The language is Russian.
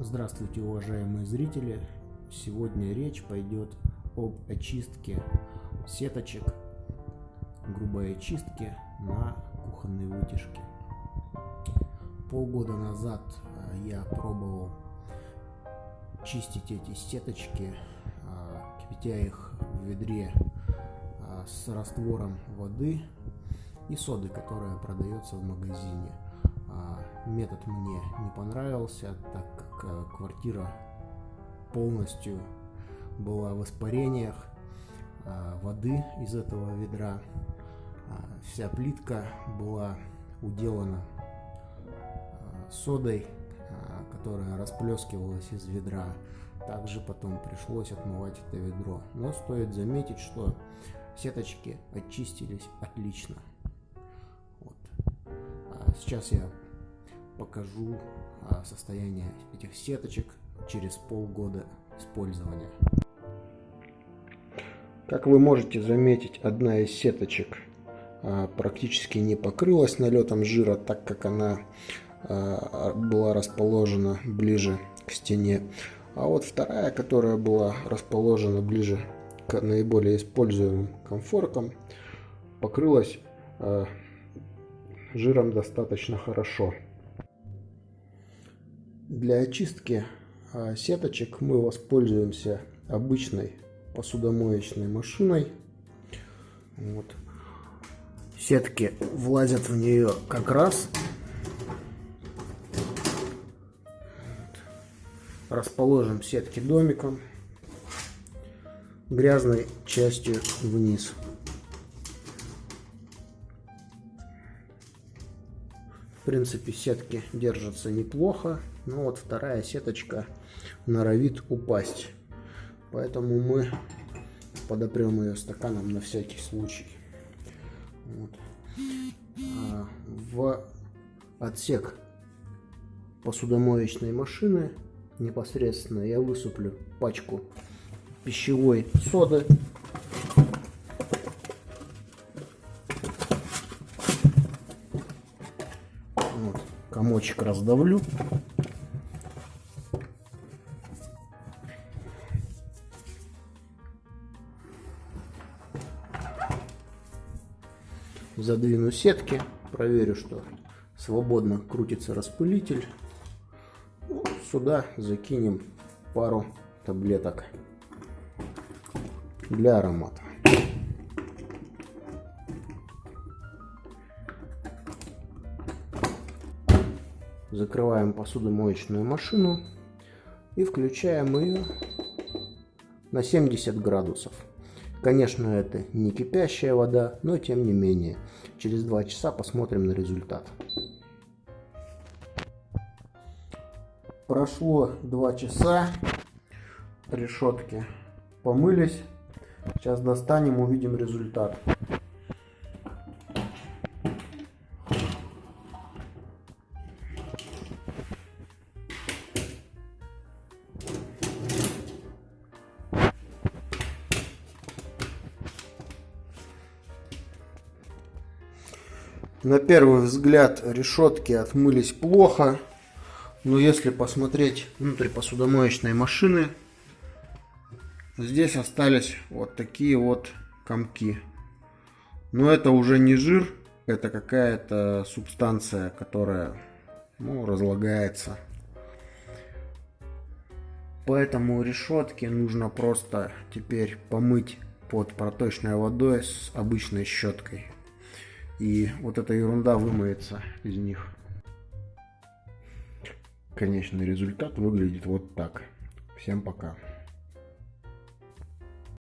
Здравствуйте, уважаемые зрители! Сегодня речь пойдет об очистке сеточек, грубой очистке на кухонной вытяжке. Полгода назад э, я пробовал чистить эти сеточки, э, кипятя их в ведре э, с раствором воды и соды, которая продается в магазине. Метод мне не понравился, так как э, квартира полностью была в испарениях а, воды из этого ведра. А, вся плитка была уделана а, содой, которая расплескивалась из ведра. Также потом пришлось отмывать это ведро. Но стоит заметить, что сеточки очистились отлично. Сейчас я покажу а, состояние этих сеточек через полгода использования. Как вы можете заметить, одна из сеточек а, практически не покрылась налетом жира, так как она а, была расположена ближе к стене. А вот вторая, которая была расположена ближе к наиболее используемым комфоркам, покрылась жиром достаточно хорошо. Для очистки а, сеточек мы воспользуемся обычной посудомоечной машиной. Вот. Сетки влазят в нее как раз. Расположим сетки домиком, грязной частью вниз. Принципе, сетки держатся неплохо. Но вот вторая сеточка норовит упасть. Поэтому мы подопрем ее стаканом на всякий случай. Вот. А в отсек посудомоечной машины непосредственно я высыплю пачку пищевой соды. Комочек раздавлю. задвину сетки, проверю, что свободно крутится распылитель. Сюда закинем пару таблеток для аромата. Закрываем посудомоечную машину и включаем ее на 70 градусов. Конечно, это не кипящая вода, но тем не менее. Через два часа посмотрим на результат. Прошло два часа, решетки помылись. Сейчас достанем, увидим результат. На первый взгляд решетки отмылись плохо. Но если посмотреть внутрь посудомоечной машины, здесь остались вот такие вот комки. Но это уже не жир, это какая-то субстанция, которая ну, разлагается. Поэтому решетки нужно просто теперь помыть под проточной водой с обычной щеткой и вот эта ерунда вымоется из них. Конечный результат выглядит вот так. Всем пока.